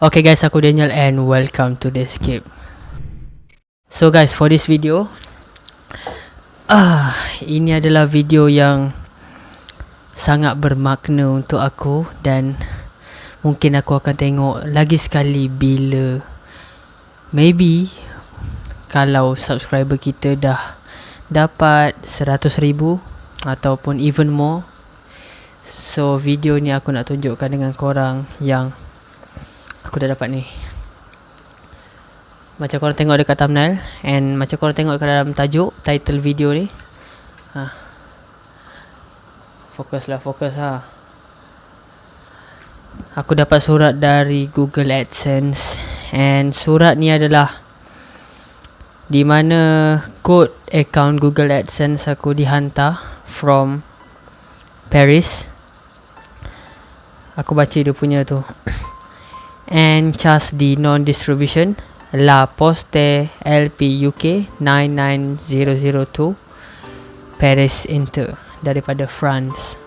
Okay guys, aku Daniel and welcome to the escape. So guys, for this video, ah, ini adalah video yang sangat bermakna untuk aku dan mungkin aku akan tengok lagi sekali bila maybe kalau subscriber kita dah dapat 100 ribu ataupun even more. So video ni aku nak tunjukkan dengan korang yang aku dah dapat ni macam korang tengok dekat thumbnail and macam korang tengok dekat dalam tajuk title video ni ha. fokus lah fokus ha. aku dapat surat dari Google AdSense and surat ni adalah di mana kod account Google AdSense aku dihantar from Paris. Aku baca dia punya tu. And charge di non-distribution. La Poste LP UK 99002 Paris Inter daripada France.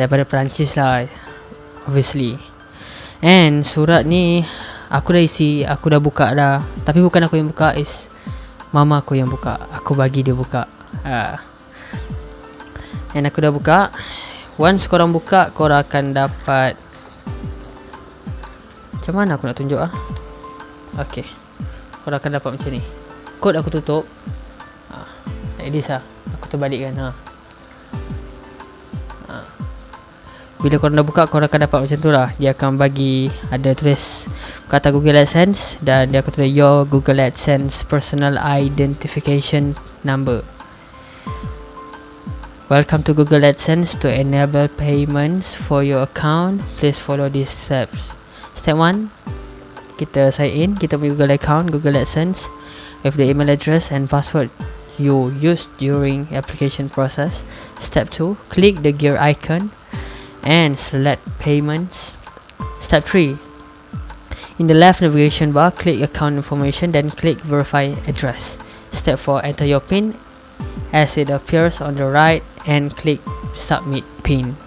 Daripada Perancis lah obviously. And surat ni aku dah isi aku dah buka dah. Tapi bukan aku yang buka is mama aku yang buka aku bagi dia buka uh. and aku dah buka once korang buka korang akan dapat macam mana aku nak tunjuk ah? Okay Korang akan dapat macam ni Kod aku tutup ha. Like this lah Aku terbalikkan ha. ha. Bila korang dah buka Korang akan dapat macam tu lah Dia akan bagi Ada tulis Kata Google AdSense Dan dia tulis Your Google AdSense Personal Identification Number. Welcome to Google AdSense To enable payments For your account. Please follow these steps. Step 1 Kita sign in. Kita punya Google account Google AdSense With the email address and password You used during application process. Step 2 Click the gear icon And select payments. Step 3 In the left navigation bar Click account information Then click verify address. Step 4 Enter your PIN. As it appears on the right And click submit PIN.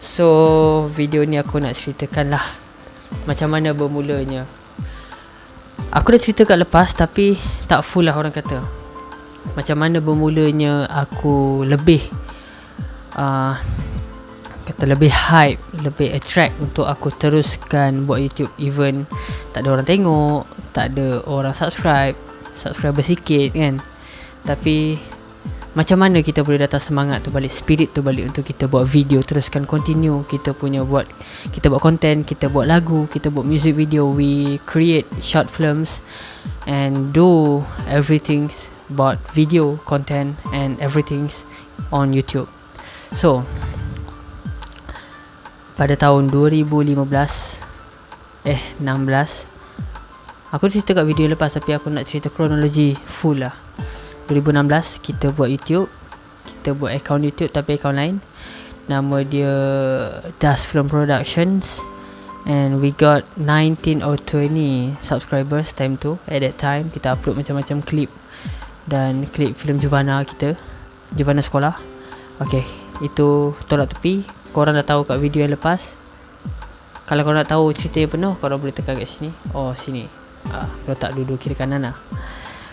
So video ni aku nak ceritakan lah macam mana bermulanya. Aku dah cerita kat lepas tapi tak full lah orang kata. Macam mana bermulanya aku lebih uh, Kata lebih hype, lebih attract untuk aku teruskan buat YouTube Even tak ada orang tengok, tak ada orang subscribe Subscriber sikit kan. Tapi macam mana kita boleh datang semangat tu balik spirit tu balik untuk kita buat video teruskan continue kita punya buat kita buat content kita buat lagu kita buat music video we create short films and do everything about video content and everything on YouTube. So pada tahun 2015 eh 16 aku cerita kat video lepas tapi aku nak cerita kronologi full lah. 2016 kita buat YouTube. Kita buat account YouTube tapi account lain. Nama dia Dust Film Productions. And we got 19 or 20 subscribers time tu. At that time kita upload macam-macam klip. Dan klip filem Juvana kita. Juvana sekolah. Ok itu tolak tepi korang dah tahu kat video yang lepas? Kalau korang nak tahu cerita yang penuh korang boleh tekan kat sini. Oh sini. Ah, letak duduk kiri kanan lah.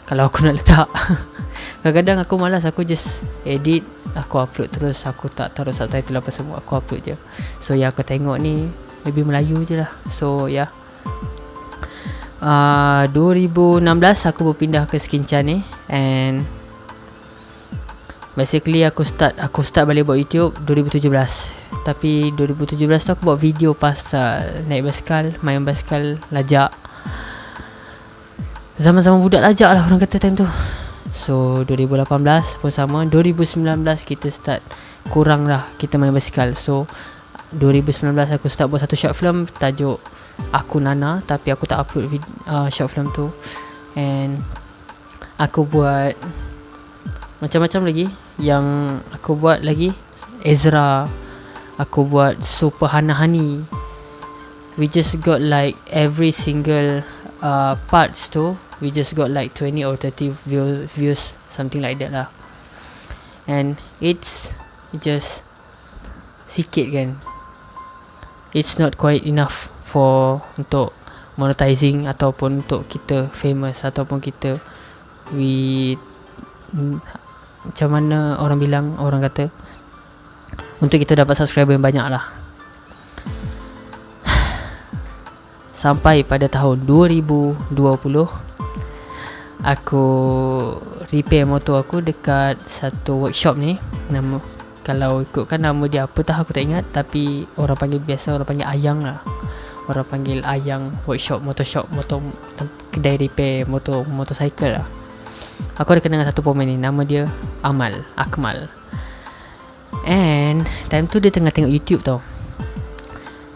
Kalau aku nak letak. Kadang-kadang aku malas aku just edit aku upload terus. Aku tak taruh subtitle apa semua aku upload je. So yang aku tengok ni maybe Melayu je lah. So ya. Yeah. uh, 2016 aku berpindah ke Skinchan ni. And basically aku start aku start balik buat YouTube 2017 tapi 2017 tu aku buat video pasal naik basikal main basikal lajak. Zaman-zaman budak lajak lah orang kata time tu. So 2018 pun sama. 2019 kita start kurang lah kita main basikal. So 2019 aku start buat satu short film Tajuk Aku Nana Tapi aku tak upload vid- uh, short film tu. And Aku buat Macam-macam lagi. Yang aku buat lagi Ezra Aku buat Super Hana Hani We just got like Every single uh, Parts tu we just got like 20 or 30 view, views something like that lah. And it's just sikit kan. It's not quite enough for untuk monetizing ataupun untuk kita famous ataupun kita we macam mana orang bilang orang kata untuk kita dapat subscriber yang banyak lah sampai pada tahun 2020 aku repair motor aku dekat satu workshop ni. Nama kalau ikutkan nama dia apa tak aku tak ingat. Tapi orang panggil biasa orang panggil ayang lah. Orang panggil ayang workshop motor shop motor kedai repair motor motorcycle lah. Aku ada kenal satu pemain ni. Nama dia Amal Akmal and time tu dia tengah tengok YouTube tau.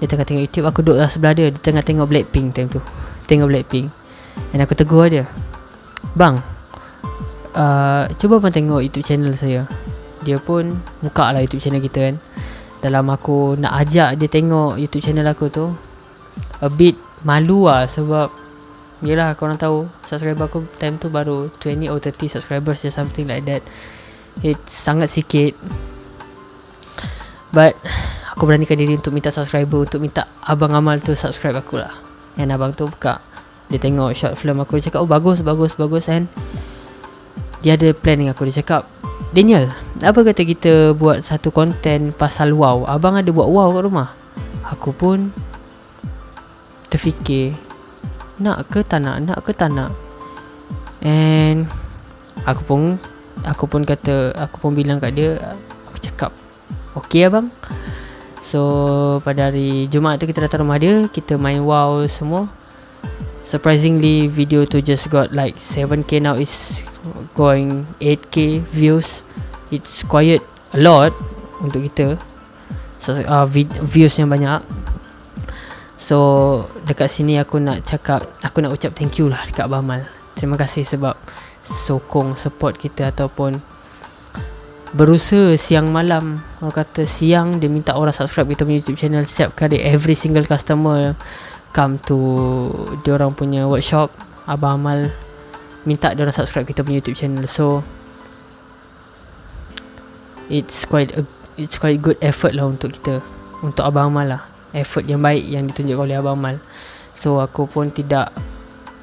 Dia tengah tengok YouTube aku duduk lah sebelah dia. Dia tengah tengok Blackpink time tu. Tengok Blackpink. And aku tegur dia bang uh, cuba bang tengok YouTube channel saya. Dia pun buka lah YouTube channel kita kan. Dalam aku nak ajak dia tengok YouTube channel aku tu a bit malu lah sebab yelah korang tahu subscriber aku time tu baru 20 or 30 subscribers or something like that. It's sangat sikit but aku beranikan diri untuk minta subscriber untuk minta abang Amal tu subscribe aku lah. And abang tu buka. Dia tengok short film aku dia cakap oh bagus bagus bagus and dia ada plan dengan aku dia cakap. Daniel apa kata kita buat satu konten pasal wow? Abang ada buat wow kat rumah? Aku pun Terfikir Nak ke tak nak? Nak ke tak nak? And Aku pun Aku pun kata Aku pun bilang kat dia Okay abang? So Pada hari Jumaat tu kita datang rumah dia Kita main wow semua. Surprisingly Video tu just got like 7k now. Is Going 8k views. It's quiet a lot untuk kita. So, uh, views yang banyak. So dekat sini aku nak cakap aku nak ucap thank you lah dekat Abang Amal. Terima kasih sebab sokong support kita ataupun berusaha siang malam. Orang kata siang dia minta orang subscribe kita punya YouTube channel. Setiap kali every single customer come to dia orang punya workshop. Abang Amal minta dia orang subscribe kita punya YouTube channel. So it's quite a, it's quite good effort lah untuk kita. Untuk abang Amal lah. Effort yang baik yang ditunjuk oleh abang Amal. So aku pun tidak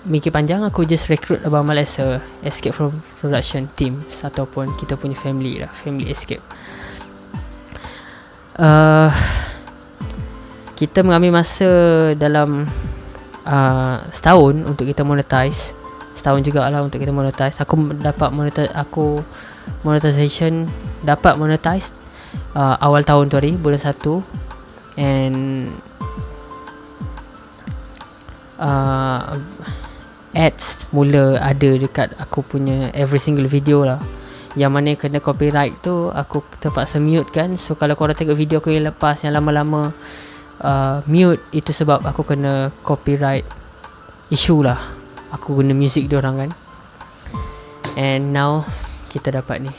mikir panjang aku just recruit abang Amal as a escape from production team ataupun kita punya family lah family escape. Uh, kita mengambil masa dalam uh, setahun untuk kita monetize. Setahun juga lah untuk kita monetize. Aku dapat monetize aku monetization dapat monetize uh, awal tahun tu hari bulan 1 and uh, ads mula ada dekat aku punya every single video lah. Yang mana kena copyright tu aku terpaksa mute kan. So kalau korang tengok video aku yang lepas yang lama-lama uh, mute itu sebab aku kena copyright issue lah. Aku guna music dia orang kan. And now kita dapat ni.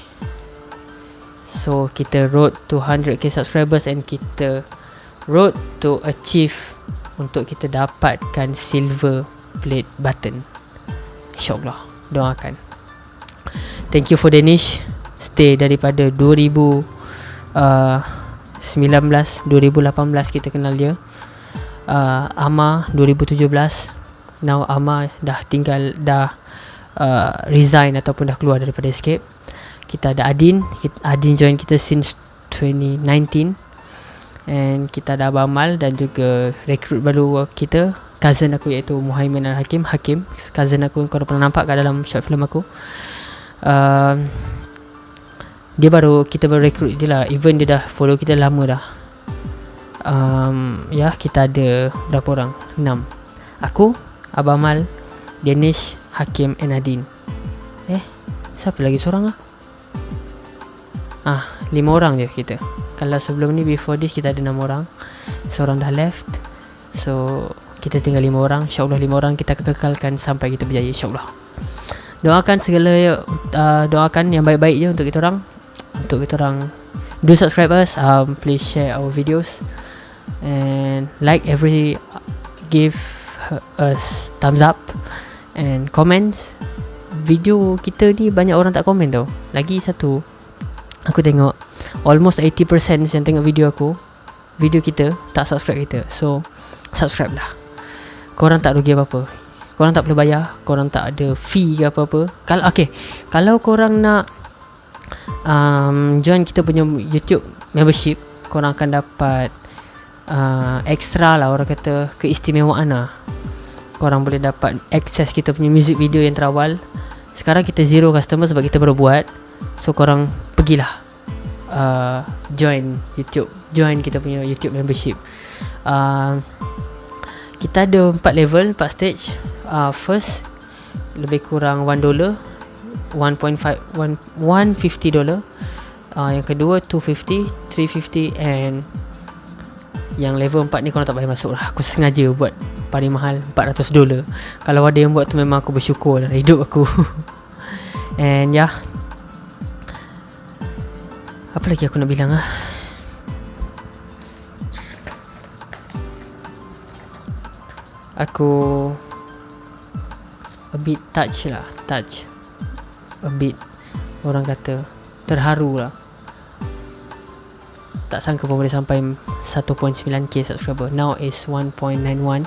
So kita road to 100k subscribers and kita road to achieve untuk kita dapatkan silver plate button. Insyaallah. Doakan. Thank you for Danish. Stay daripada 2000 uh, 19 2018 kita kenal dia. Uh, Ama 2017 now Ama dah tinggal dah uh, resign ataupun dah keluar daripada escape. Kita ada Adin. Adin join kita since 2019 and kita ada Abang Mal dan juga recruit baru kita cousin aku iaitu Muhaimin Al-Hakim Hakim. Cousin aku kau pernah nampak kat dalam short film aku. Uh, dia baru kita baru recruit dia lah. Even dia dah follow kita lama dah. Um, ya kita ada berapa orang? 6 aku Abang Mal Danish Hakim and Adin Eh Siapa lagi seorang lah Ah Lima orang je kita. Kalau sebelum ni Before this Kita ada enam orang. Seorang dah left. So Kita tinggal lima orang InsyaAllah lima orang Kita kekalkan Sampai kita berjaya InsyaAllah. Doakan segala uh, Doakan yang baik-baik je Untuk kita orang. Untuk kita orang. Do subscribe us um, Please share our videos. And Like every Give us Thumbs up And comments. Video kita ni banyak orang tak komen tau. Lagi satu Aku tengok Almost 80% yang tengok video aku Video kita Tak subscribe kita. So Subscribe lah Korang tak rugi apa-apa. Korang tak perlu bayar. Korang tak ada fee ke apa-apa. Kalau okay. Kalau korang nak um, Join kita punya YouTube Membership Korang akan dapat uh, Extra lah orang kata Keistimewaan lah. Korang boleh dapat Access kita punya music video yang terawal. Sekarang kita zero customer Sebab kita baru buat. So korang Pergilah uh, Join YouTube. Join kita punya YouTube membership. Uh, Kita ada 4 level 4 stage. Uh, First Lebih kurang 1 dollar 1.5 150 dollar. Uh, Yang kedua 250 350 and Yang level 4 ni korang tak payah masuk lah. Aku sengaja buat paling mahal 400 dolar Kalau ada yang buat tu memang aku bersyukur lah hidup aku. And yeah apa lagi aku nak bilang ah? Aku a bit touch lah, touch. A bit orang kata terharu lah. Tak sangka pun boleh sampai 1.9k subscriber. Now is 1.91.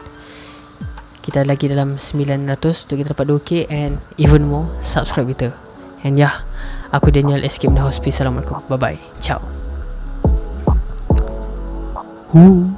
Kita lagi dalam 900 untuk kita dapat 2k and even more subscribe kita. And yeah, Aku Daniel Escape the Hospice Assalamualaikum Bye bye Ciao Ooh.